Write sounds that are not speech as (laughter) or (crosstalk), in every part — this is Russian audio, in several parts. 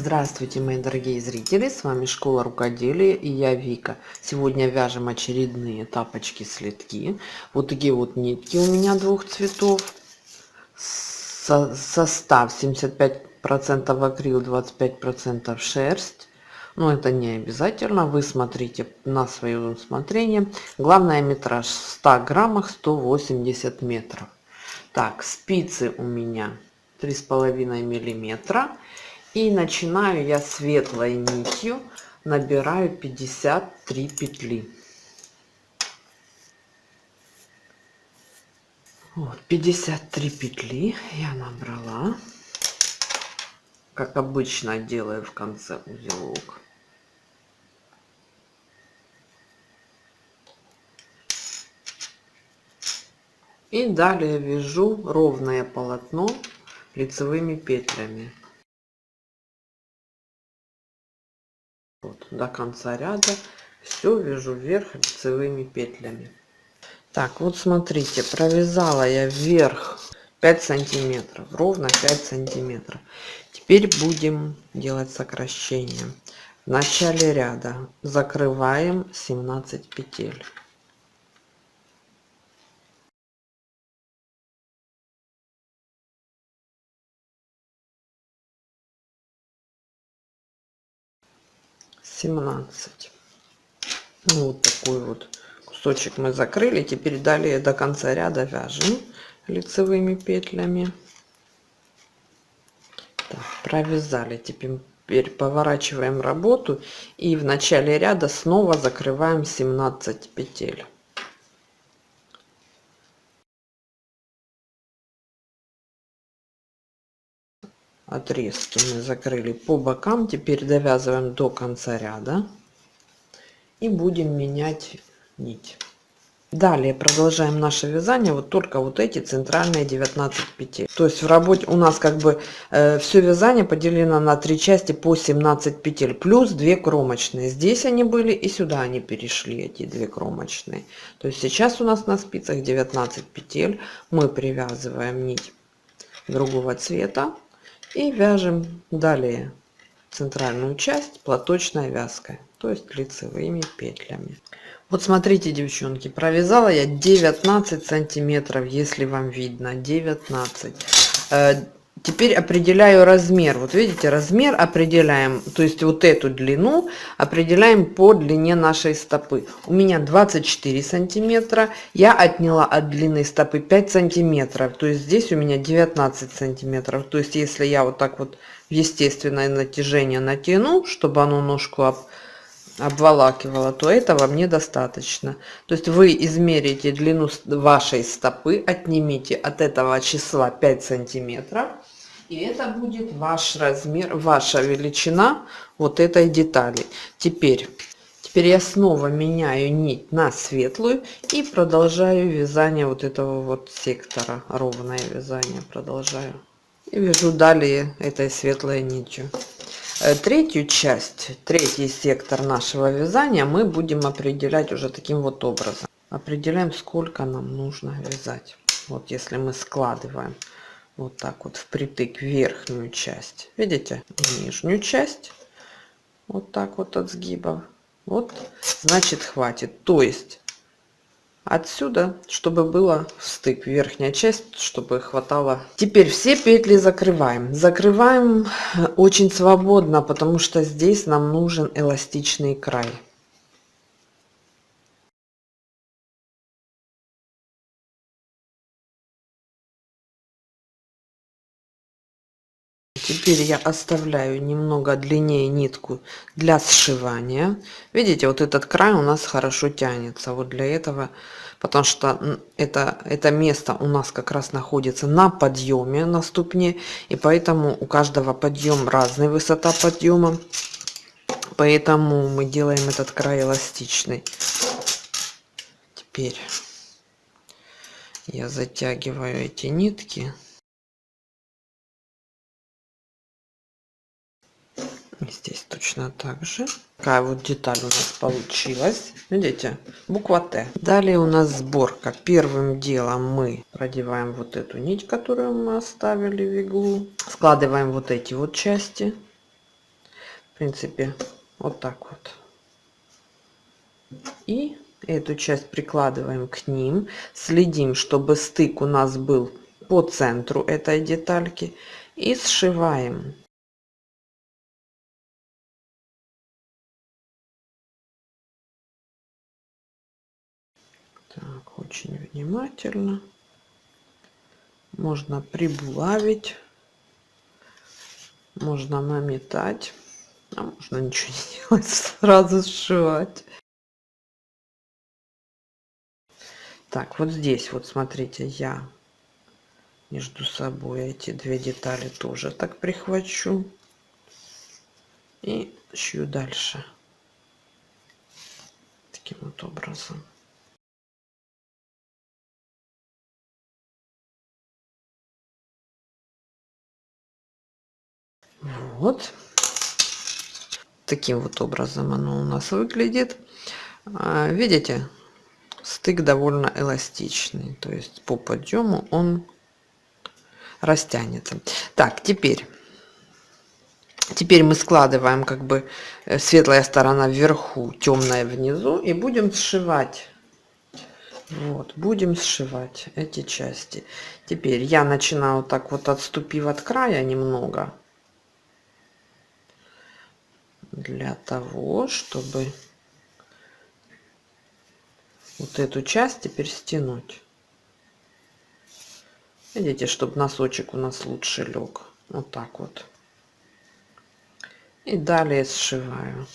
Здравствуйте, мои дорогие зрители! С вами Школа Рукоделия и я Вика. Сегодня вяжем очередные тапочки-следки. Вот такие вот нитки у меня двух цветов. Со состав 75% акрил, 25% шерсть. Но это не обязательно. Вы смотрите на свое усмотрение. Главное метраж в 100 граммах 180 метров. Так, спицы у меня 3,5 миллиметра и начинаю я светлой нитью набираю 53 петли. Вот 53 петли я набрала. Как обычно делаю в конце узелок. И далее вяжу ровное полотно лицевыми петлями вот до конца ряда. Все вяжу вверх лицевыми петлями. Так вот смотрите провязала я вверх 5 сантиметров ровно 5 сантиметров. Теперь будем делать сокращение. В начале ряда закрываем 17 петель семнадцать. Ну, вот такой вот кусочек мы закрыли. Теперь далее до конца ряда вяжем лицевыми петлями. Так, провязали. Теперь поворачиваем работу. И в начале ряда снова закрываем 17 петель отрезки мы закрыли по бокам теперь довязываем до конца ряда и будем менять нить. Далее продолжаем наше вязание вот только вот эти центральные 19 петель. То есть в работе у нас как бы э, все вязание поделено на три части по 17 петель плюс 2 кромочные. Здесь они были и сюда они перешли эти две кромочные. То есть сейчас у нас на спицах 19 петель. Мы привязываем нить другого цвета и вяжем далее центральную часть платочной вязкой то есть лицевыми петлями. Вот смотрите девчонки провязала я 19 сантиметров если вам видно 19 Теперь определяю размер. Вот видите, размер определяем, то есть вот эту длину определяем по длине нашей стопы. У меня 24 сантиметра. Я отняла от длины стопы 5 сантиметров. То есть здесь у меня 19 сантиметров. То есть если я вот так вот естественное натяжение натяну, чтобы оно ножку об, обволакивало, то этого мне достаточно. То есть вы измерите длину вашей стопы, отнимите от этого числа 5 сантиметров и это будет ваш размер, ваша величина вот этой детали. Теперь, теперь я снова меняю нить на светлую и продолжаю вязание вот этого вот сектора. Ровное вязание продолжаю. И вяжу далее этой светлой нитью. Э, третью часть, третий сектор нашего вязания мы будем определять уже таким вот образом. Определяем, сколько нам нужно вязать. Вот если мы складываем вот так вот впритык верхнюю часть. Видите? Нижнюю часть. Вот так вот от сгибов вот значит хватит. То есть отсюда чтобы было стык верхняя часть чтобы хватало. Теперь все петли закрываем. Закрываем очень свободно потому что здесь нам нужен эластичный край теперь я оставляю немного длиннее нитку для сшивания. Видите вот этот край у нас хорошо тянется вот для этого потому что это это место у нас как раз находится на подъеме на ступне и поэтому у каждого подъем разная высота подъема. Поэтому мы делаем этот край эластичный. Теперь я затягиваю эти нитки здесь точно так же такая вот деталь у нас получилась видите буква т далее у нас сборка первым делом мы продеваем вот эту нить которую мы оставили в иглу складываем вот эти вот части принципе, вот так вот. И эту часть прикладываем к ним. Следим, чтобы стык у нас был по центру этой детальки. И сшиваем. Очень внимательно. Можно прибулавить. Можно наметать. А можно ничего не делать, (laughs) сразу сшивать. Так, вот здесь вот смотрите, я между собой эти две детали тоже так прихвачу. И шью дальше. Таким вот образом. Вот. Таким вот образом оно у нас выглядит. А, видите, стык довольно эластичный. То есть по подъему он растянется. Так, теперь. Теперь мы складываем как бы э, светлая сторона вверху, темная внизу. И будем сшивать. Вот, будем сшивать эти части. Теперь я начинаю так вот отступив от края немного для того, чтобы вот эту часть теперь стянуть. Видите, чтобы носочек у нас лучше лег. Вот так вот. И далее сшиваю.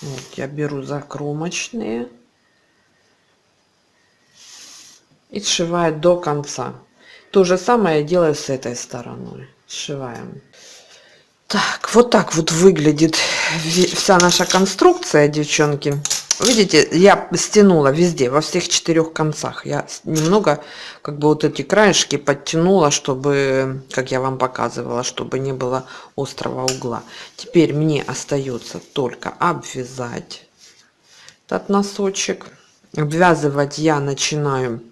Вот, я беру закромочные и сшиваю до конца. То же самое делаю с этой стороной. Сшиваем. Так, вот так вот выглядит вся наша конструкция, девчонки. Видите, я стянула везде, во всех четырех концах. Я немного, как бы вот эти краешки подтянула, чтобы, как я вам показывала, чтобы не было острого угла. Теперь мне остается только обвязать этот носочек. Обвязывать я начинаю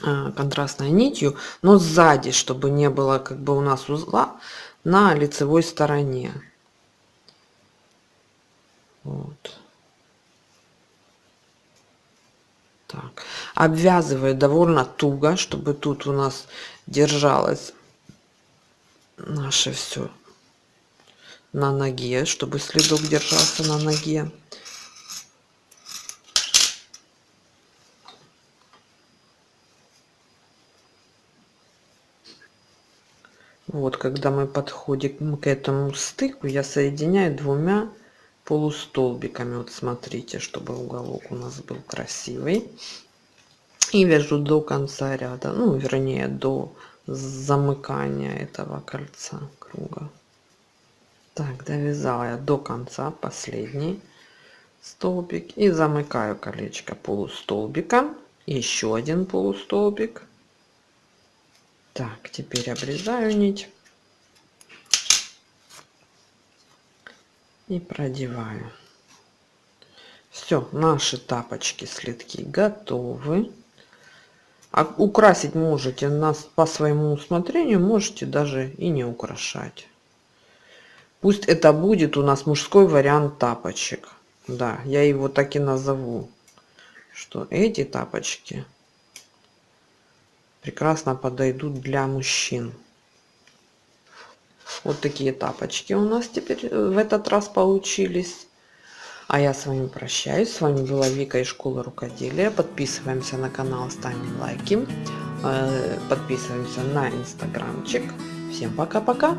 контрастной нитью, но сзади, чтобы не было как бы у нас узла на лицевой стороне. Вот. Так. Обвязываю довольно туго, чтобы тут у нас держалось наше все на ноге, чтобы следок держался на ноге. Вот, когда мы подходим к этому стыку, я соединяю двумя полустолбиками. Вот смотрите, чтобы уголок у нас был красивый. И вяжу до конца ряда, ну, вернее, до замыкания этого кольца круга. Так, довязала я до конца последний столбик и замыкаю колечко полустолбика. Еще один полустолбик так, теперь обрезаю нить и продеваю. Все, наши тапочки, следки готовы. А украсить можете нас по своему усмотрению, можете даже и не украшать. Пусть это будет у нас мужской вариант тапочек. Да, я его так и назову, что эти тапочки прекрасно подойдут для мужчин. Вот такие тапочки у нас теперь э, в этот раз получились. А я с вами прощаюсь. С вами была Вика из школы рукоделия. Подписываемся на канал, ставим лайки. Э, подписываемся на инстаграмчик. Всем пока-пока.